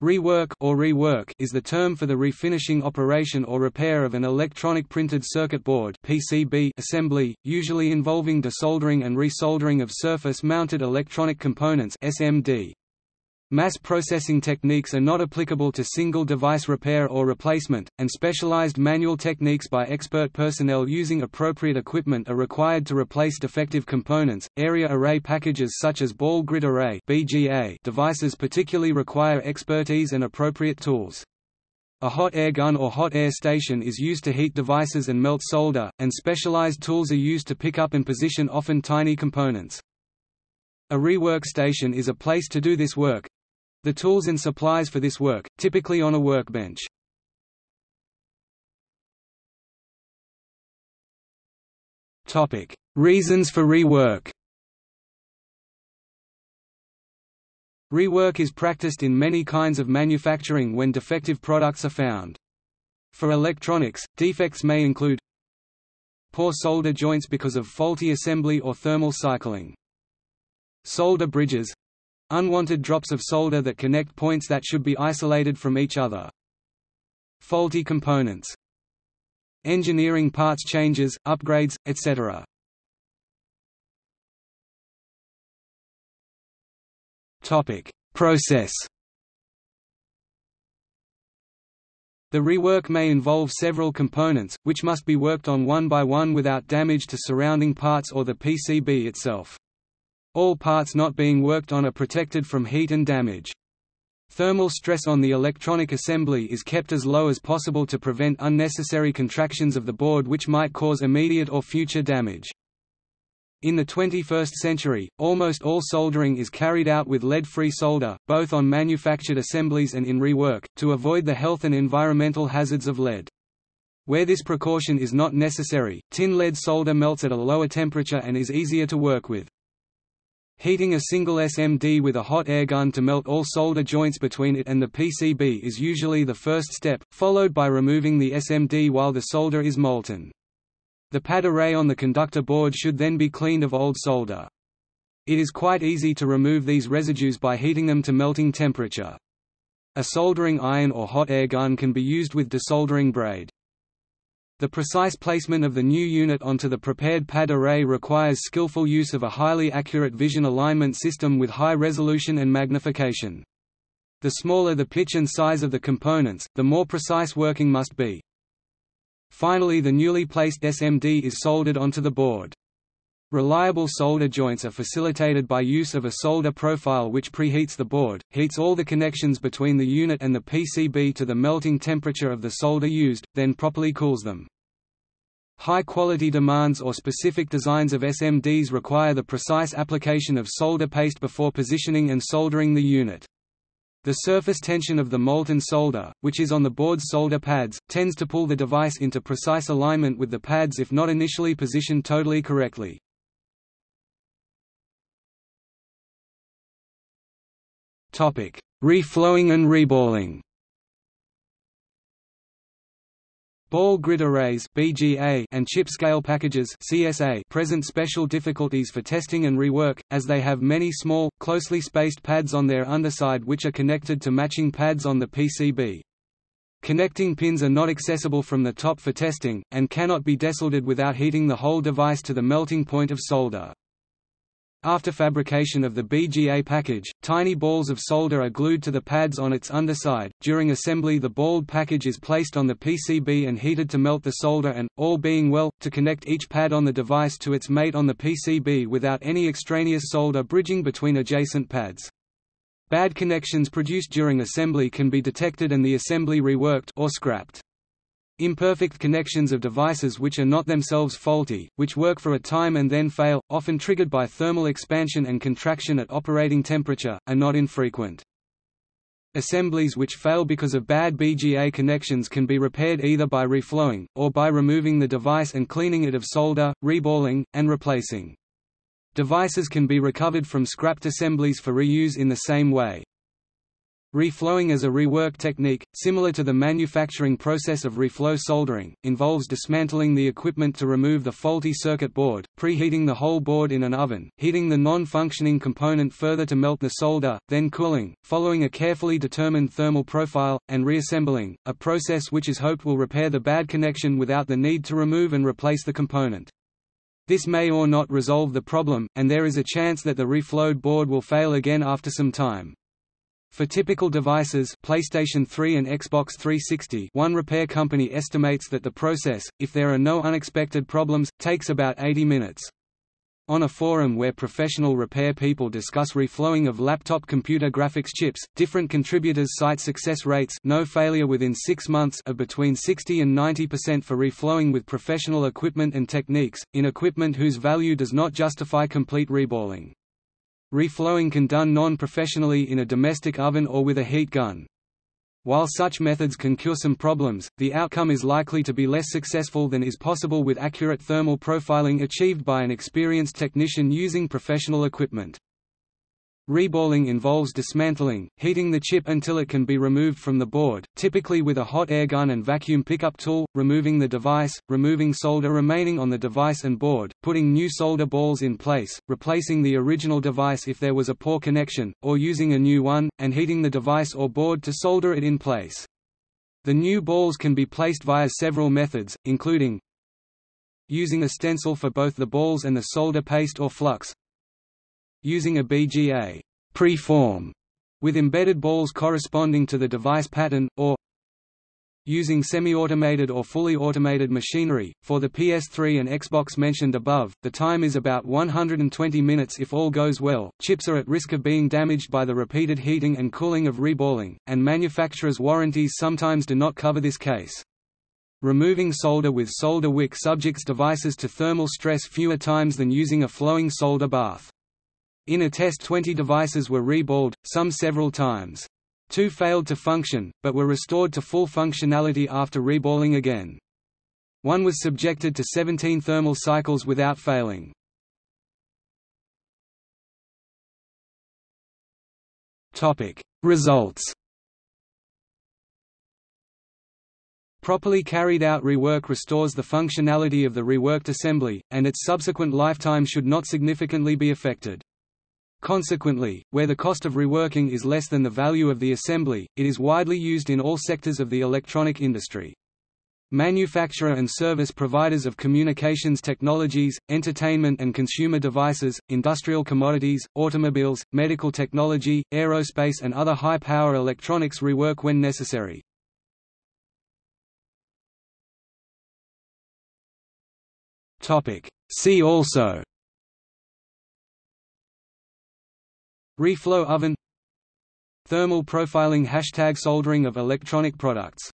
Rework or rework is the term for the refinishing operation or repair of an electronic printed circuit board (PCB) assembly, usually involving desoldering and resoldering of surface-mounted electronic components (SMD). Mass processing techniques are not applicable to single device repair or replacement, and specialized manual techniques by expert personnel using appropriate equipment are required to replace defective components. Area array packages such as ball grid array (BGA) devices particularly require expertise and appropriate tools. A hot air gun or hot air station is used to heat devices and melt solder, and specialized tools are used to pick up and position often tiny components. A rework station is a place to do this work, the tools and supplies for this work, typically on a workbench. Reasons for rework Rework is practiced in many kinds of manufacturing when defective products are found. For electronics, defects may include poor solder joints because of faulty assembly or thermal cycling. Solder bridges Unwanted drops of solder that connect points that should be isolated from each other. Faulty components. Engineering parts changes, upgrades, etc. Topic: Process. The rework may involve several components, which must be worked on one by one without damage to surrounding parts or the PCB itself. All parts not being worked on are protected from heat and damage. Thermal stress on the electronic assembly is kept as low as possible to prevent unnecessary contractions of the board which might cause immediate or future damage. In the 21st century, almost all soldering is carried out with lead-free solder, both on manufactured assemblies and in rework, to avoid the health and environmental hazards of lead. Where this precaution is not necessary, tin lead solder melts at a lower temperature and is easier to work with. Heating a single SMD with a hot air gun to melt all solder joints between it and the PCB is usually the first step, followed by removing the SMD while the solder is molten. The pad array on the conductor board should then be cleaned of old solder. It is quite easy to remove these residues by heating them to melting temperature. A soldering iron or hot air gun can be used with desoldering braid. The precise placement of the new unit onto the prepared pad array requires skillful use of a highly accurate vision alignment system with high resolution and magnification. The smaller the pitch and size of the components, the more precise working must be. Finally the newly placed SMD is soldered onto the board. Reliable solder joints are facilitated by use of a solder profile which preheats the board, heats all the connections between the unit and the PCB to the melting temperature of the solder used, then properly cools them. High-quality demands or specific designs of SMDs require the precise application of solder paste before positioning and soldering the unit. The surface tension of the molten solder, which is on the board's solder pads, tends to pull the device into precise alignment with the pads if not initially positioned totally correctly. Topic: Reflowing and reballing. Ball grid arrays (BGA) and chip scale packages (CSA) present special difficulties for testing and rework, as they have many small, closely spaced pads on their underside which are connected to matching pads on the PCB. Connecting pins are not accessible from the top for testing, and cannot be desoldered without heating the whole device to the melting point of solder. After fabrication of the BGA package, tiny balls of solder are glued to the pads on its underside. During assembly, the balled package is placed on the PCB and heated to melt the solder and, all being well, to connect each pad on the device to its mate on the PCB without any extraneous solder bridging between adjacent pads. Bad connections produced during assembly can be detected and the assembly reworked or scrapped. Imperfect connections of devices which are not themselves faulty, which work for a time and then fail, often triggered by thermal expansion and contraction at operating temperature, are not infrequent. Assemblies which fail because of bad BGA connections can be repaired either by reflowing, or by removing the device and cleaning it of solder, reballing, and replacing. Devices can be recovered from scrapped assemblies for reuse in the same way. Reflowing as a rework technique, similar to the manufacturing process of reflow soldering, involves dismantling the equipment to remove the faulty circuit board, preheating the whole board in an oven, heating the non-functioning component further to melt the solder, then cooling, following a carefully determined thermal profile, and reassembling, a process which is hoped will repair the bad connection without the need to remove and replace the component. This may or not resolve the problem, and there is a chance that the reflowed board will fail again after some time. For typical devices PlayStation 3 and Xbox 360 one repair company estimates that the process, if there are no unexpected problems, takes about 80 minutes. On a forum where professional repair people discuss reflowing of laptop computer graphics chips, different contributors cite success rates no failure within six months of between 60 and 90% for reflowing with professional equipment and techniques, in equipment whose value does not justify complete reballing. Reflowing can done non-professionally in a domestic oven or with a heat gun. While such methods can cure some problems, the outcome is likely to be less successful than is possible with accurate thermal profiling achieved by an experienced technician using professional equipment. Reballing involves dismantling, heating the chip until it can be removed from the board, typically with a hot air gun and vacuum pickup tool, removing the device, removing solder remaining on the device and board, putting new solder balls in place, replacing the original device if there was a poor connection, or using a new one, and heating the device or board to solder it in place. The new balls can be placed via several methods, including using a stencil for both the balls and the solder paste or flux, using a BGA preform with embedded balls corresponding to the device pattern, or using semi-automated or fully automated machinery. For the PS3 and Xbox mentioned above, the time is about 120 minutes if all goes well. Chips are at risk of being damaged by the repeated heating and cooling of reballing, and manufacturers' warranties sometimes do not cover this case. Removing solder with solder wick subjects devices to thermal stress fewer times than using a flowing solder bath. In a test 20 devices were reballed, some several times. Two failed to function, but were restored to full functionality after reballing again. One was subjected to 17 thermal cycles without failing. Results Properly carried out rework restores the functionality of the reworked assembly, and its subsequent lifetime should not significantly be affected. Consequently, where the cost of reworking is less than the value of the assembly, it is widely used in all sectors of the electronic industry. Manufacturer and service providers of communications technologies, entertainment and consumer devices, industrial commodities, automobiles, medical technology, aerospace and other high-power electronics rework when necessary. See also Reflow oven. Thermal profiling Hashtag soldering of electronic products